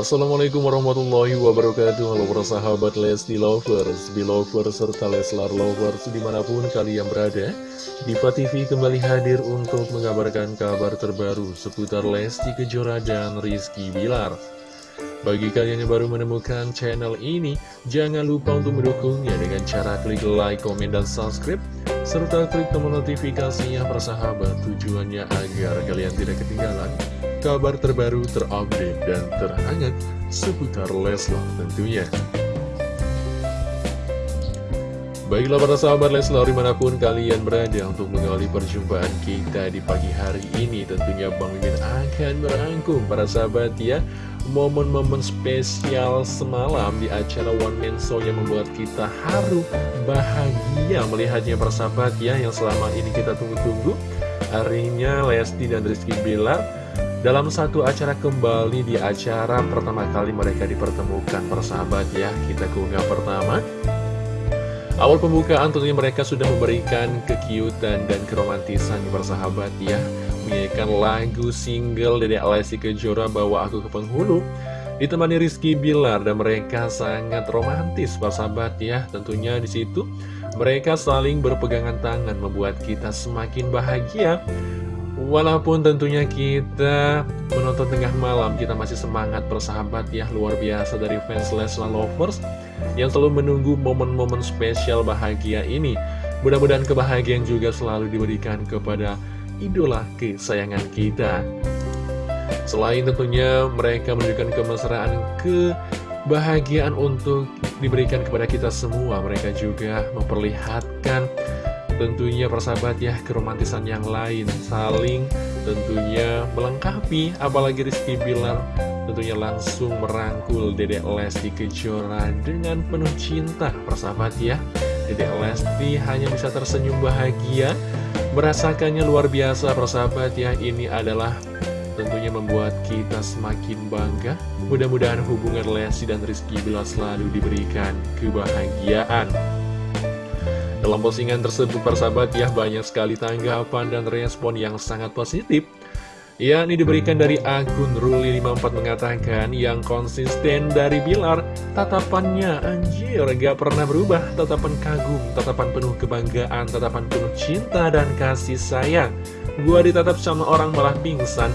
Assalamualaikum warahmatullahi wabarakatuh. Halo para sahabat Lesti Lovers, Belovers, serta Leslar Lovers di mana pun kalian berada Diva TV kembali hadir untuk mengabarkan kabar terbaru seputar Lesti Kejora dan Rizky Bilar. Bagi kalian yang baru menemukan channel ini, jangan lupa untuk mendukungnya dengan cara klik like, komen, dan subscribe, serta klik tombol notifikasinya persahabat tujuannya agar kalian tidak ketinggalan kabar terbaru, terupdate, dan terhangat seputar Leslar tentunya. Baiklah para sahabat Leslar di mana pun kalian berada untuk mengawali perjumpaan kita di pagi hari ini Tentunya Bang Mimin akan merangkum para sahabat ya momen-momen spesial semalam di acara One Man Show yang membuat kita haru, bahagia melihatnya persahabat ya yang selama ini kita tunggu-tunggu. Harinya Lesti dan Rizky Bilar dalam satu acara kembali di acara pertama kali mereka dipertemukan persahabat ya. Kita keunggah pertama. Awal pembukaan tentunya mereka sudah memberikan kekiutan dan keromantisan persahabat ya. Menyanyikan lagu single dari Alessi Kejora Bawa Aku ke Penghulu. Ditemani Rizky Bilar dan mereka sangat romantis persahabat ya. Tentunya di situ mereka saling berpegangan tangan membuat kita semakin bahagia. Walaupun tentunya kita menonton tengah malam kita masih semangat persahabat ya. Luar biasa dari fans Leslar Lovers yang selalu menunggu momen-momen spesial bahagia ini mudah-mudahan kebahagiaan juga selalu diberikan kepada idola kesayangan kita. Selain tentunya mereka menunjukkan kemesraan, kebahagiaan untuk diberikan kepada kita semua, mereka juga memperlihatkan tentunya persahabat ya keromantisan yang lain saling tentunya melengkapi apalagi Rizky Bilar tentunya langsung merangkul Dedek Lesti Kejora dengan penuh cinta persahabat ya. Dedek Lesti hanya bisa tersenyum bahagia. Merasakannya luar biasa persahabat ya. Ini adalah tentunya membuat kita semakin bangga. Mudah-mudahan hubungan Lesti dan Rizky Bila selalu diberikan kebahagiaan. Dalam postingan tersebut persahabat ya Banyak sekali tanggapan dan respon yang sangat positif Ya, ini diberikan dari akun Ruli54 mengatakan yang konsisten dari Bilar, tatapannya anjir gak pernah berubah, tatapan kagum, tatapan penuh kebanggaan, tatapan penuh cinta dan kasih sayang. Gua ditatap sama orang malah pingsan.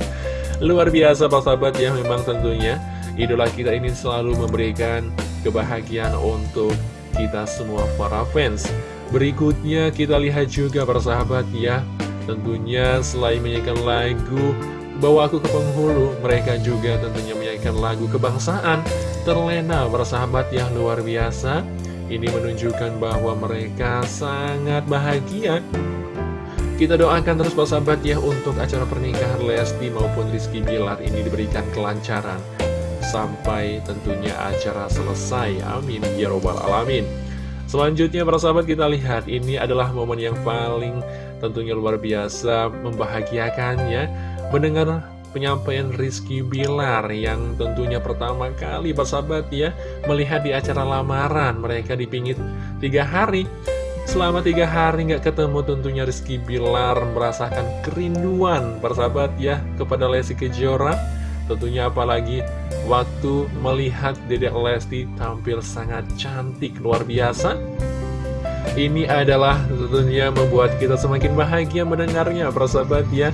Luar biasa Pak Sahabat ya, memang tentunya idola kita ini selalu memberikan kebahagiaan untuk kita semua para fans. Berikutnya kita lihat juga persahabat ya Tentunya selain menyanyikan lagu Bawa Aku ke Penghulu, mereka juga tentunya menyanyikan lagu kebangsaan. Terlena bersahabat yang luar biasa Ini menunjukkan bahwa mereka sangat bahagia. Kita doakan terus bersahabat ya untuk acara pernikahan Lesti maupun Rizky Bilar ini diberikan kelancaran. Sampai tentunya acara selesai, amin. Ya robbal alamin Selanjutnya para sahabat kita lihat ini adalah momen yang paling tentunya luar biasa membahagiakan ya. Mendengar penyampaian Rizky Bilar yang tentunya pertama kali sahabat ya Melihat di acara lamaran mereka dipingit tiga hari. Selama tiga hari nggak ketemu tentunya Rizky Bilar merasakan kerinduan sahabat ya kepada Lesti Kejora Tentunya apalagi waktu melihat Dedek Lesti tampil sangat cantik luar biasa. Ini adalah tentunya membuat kita semakin bahagia mendengarnya persahabat ya.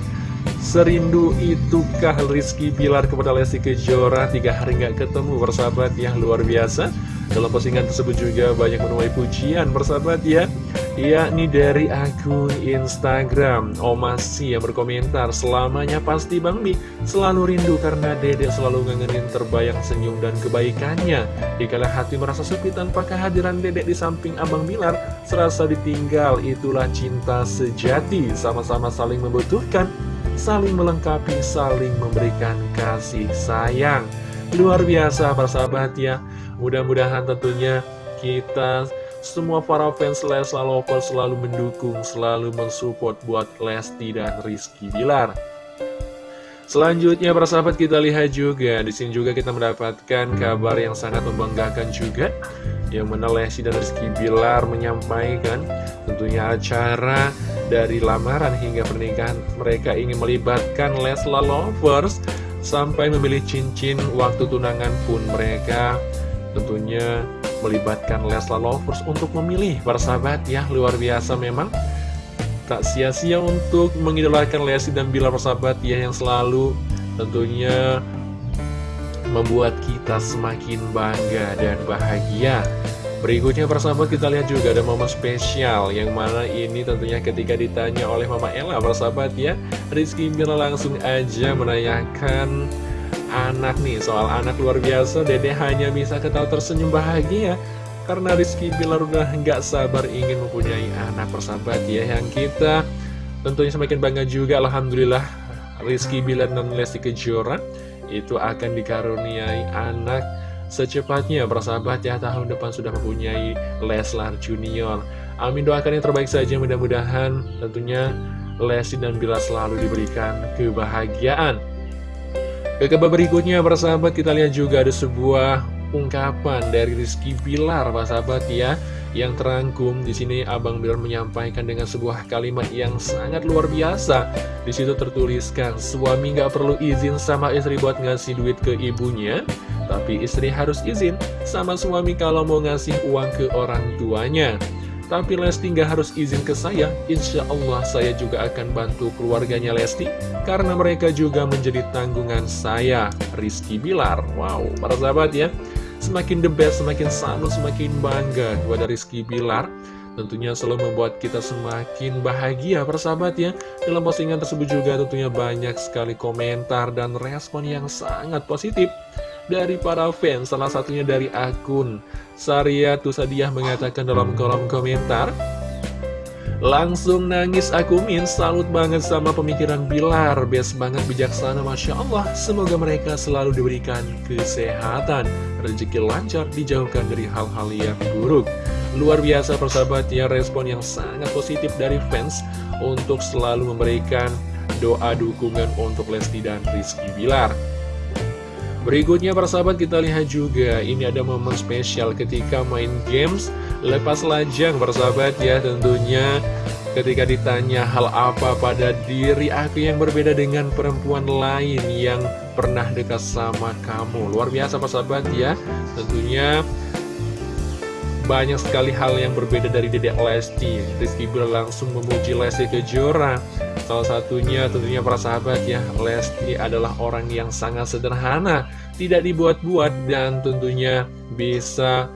Serindu itukah Rizky Bilar kepada Lesti Kejora? Tiga hari nggak ketemu persahabat ya luar biasa Dalam postingan tersebut juga banyak menuai pujian persahabat ya. Yakni dari akun Instagram Omasi yang berkomentar selamanya pasti Bang Mi selalu rindu karena dedek selalu ngangenin terbayang senyum dan kebaikannya. Dikala hati merasa sepi tanpa kehadiran dedek di samping Abang Bilar serasa ditinggal itulah cinta sejati. Sama-sama saling membutuhkan saling melengkapi saling memberikan kasih sayang. Luar biasa persahabat ya mudah-mudahan tentunya kita semua para fans Leslar Lovers selalu mendukung, selalu mensupport buat Lesti dan Rizky Bilar. Selanjutnya para sahabat kita lihat juga, di sini juga kita mendapatkan kabar yang sangat membanggakan juga. Yang mana Lesti dan Rizky Bilar menyampaikan tentunya acara dari lamaran hingga pernikahan mereka ingin melibatkan Leslar Lovers Sampai memilih cincin waktu tunangan pun mereka tentunya melibatkan Leslar Lovers untuk memilih para sahabat. Ya luar biasa memang. Tak sia-sia untuk mengidolakan Lesti dan Bilar persahabat ya yang selalu tentunya membuat kita semakin bangga dan bahagia. Berikutnya persahabat kita lihat juga ada momen spesial Yang mana ini tentunya ketika ditanya oleh Mama Ella persahabat ya. Rizky Bila langsung aja menanyakan anak nih Soal anak luar biasa Dede hanya bisa ketawa tersenyum bahagia. Karena Rizky Bilar udah nggak sabar ingin mempunyai anak persahabat ya Yang kita tentunya semakin bangga juga Alhamdulillah. Rizky Bilar dan Lesti Kejora Itu akan dikaruniai anak secepatnya. Persahabat ya tahun depan sudah mempunyai Leslar Junior. Amin doakan yang terbaik saja mudah-mudahan tentunya Lesti dan Bila selalu diberikan kebahagiaan ke kabar berikutnya persahabat kita lihat juga ada sebuah ungkapan dari Rizky Bilar persahabat ya yang terangkum di sini Abang Bilar menyampaikan dengan sebuah kalimat yang sangat luar biasa. Di situ tertuliskan suami nggak perlu izin sama istri buat ngasih duit ke ibunya, tapi istri harus izin sama suami kalau mau ngasih uang ke orang tuanya. Tapi Lesti nggak harus izin ke saya, insya Allah saya juga akan bantu keluarganya Lesti, karena mereka juga menjadi tanggungan saya, Rizky Bilar. Wow, para sahabat ya, semakin the best, semakin salut, semakin bangga kepada Rizky Bilar. Tentunya selalu membuat kita semakin bahagia persahabat ya Dalam postingan tersebut juga tentunya banyak sekali komentar dan respon yang sangat positif dari para fans Salah satunya dari akun Saria Tusadiah mengatakan dalam kolom komentar Langsung nangis aku min. Salut banget sama pemikiran Bilar. Best banget bijaksana. Masya Allah. Semoga mereka selalu diberikan kesehatan. Rezeki lancar dijauhkan dari hal-hal yang buruk. Luar biasa persahabat ya respon yang sangat positif dari fans Untuk selalu memberikan doa dukungan untuk Lesti dan Rizky Bilar Berikutnya para sahabat kita lihat juga ini ada momen spesial ketika main games lepas lajang para sahabat ya. Tentunya ketika ditanya hal apa pada diri aku yang berbeda dengan perempuan lain yang pernah dekat sama kamu. Luar biasa para sahabat ya. Tentunya banyak sekali hal yang berbeda dari Dedek Lesti. Rizky Bilar langsung memuji Lesti Kejora Salah satunya tentunya para sahabat ya Lesti adalah orang yang sangat sederhana Tidak dibuat-buat dan tentunya bisa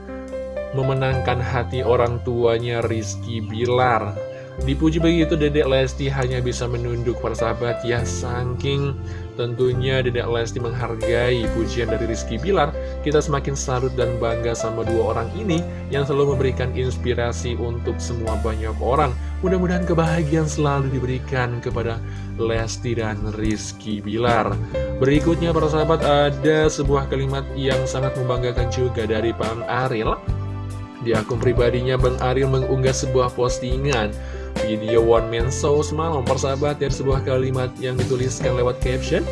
memenangkan hati orang tuanya Rizky Bilar Dipuji begitu Dedek Lesti hanya bisa menunduk para sahabat ya Saking Tentunya Dedek Lesti menghargai pujian dari Rizky Bilar. Kita semakin salut dan bangga sama dua orang ini Yang selalu memberikan inspirasi untuk semua banyak orang. Mudah-mudahan kebahagiaan selalu diberikan kepada Lesti dan Rizky Bilar. Berikutnya para sahabat ada sebuah kalimat yang sangat membanggakan juga dari Bang Aril. Di akun pribadinya Bang Aril mengunggah sebuah postingan video one man show semalam persahabat dari sebuah kalimat yang dituliskan lewat caption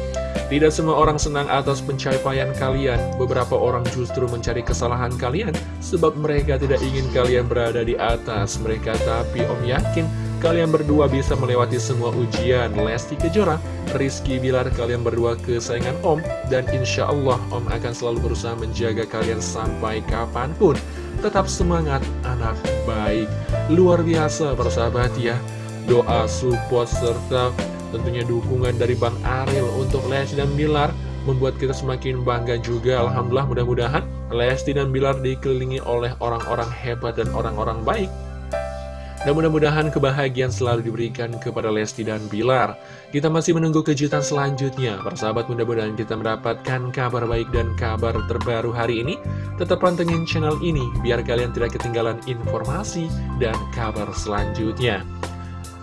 Tidak semua orang senang atas pencapaian kalian. Beberapa orang justru mencari kesalahan kalian Sebab mereka tidak ingin kalian berada di atas. Mereka Tapi Om yakin kalian berdua bisa melewati semua ujian. Lesti Kejora, Rizky Bilar kalian berdua kesayangan Om. Dan insya Allah Om akan selalu berusaha menjaga kalian sampai kapan pun. Tetap semangat anak baik Luar biasa persahabat ya. Doa, support, serta tentunya dukungan dari Bang Ariel untuk Lesti dan Bilar Membuat kita semakin bangga juga. Alhamdulillah mudah-mudahan Lesti dan Bilar dikelilingi oleh orang-orang hebat dan orang-orang baik dan mudah-mudahan kebahagiaan selalu diberikan kepada Lesti dan Bilar. Kita masih menunggu kejutan selanjutnya. Persahabat mudah-mudahan kita mendapatkan kabar baik dan kabar terbaru hari ini. Tetap pantengin channel ini biar kalian tidak ketinggalan informasi dan kabar selanjutnya.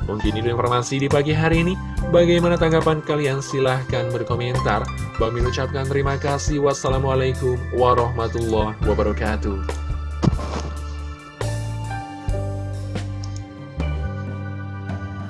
Mungkin itu informasi di pagi hari ini. Bagaimana tanggapan kalian? Silahkan berkomentar. Bang ucapkan terima kasih. Wassalamualaikum warahmatullahi wabarakatuh.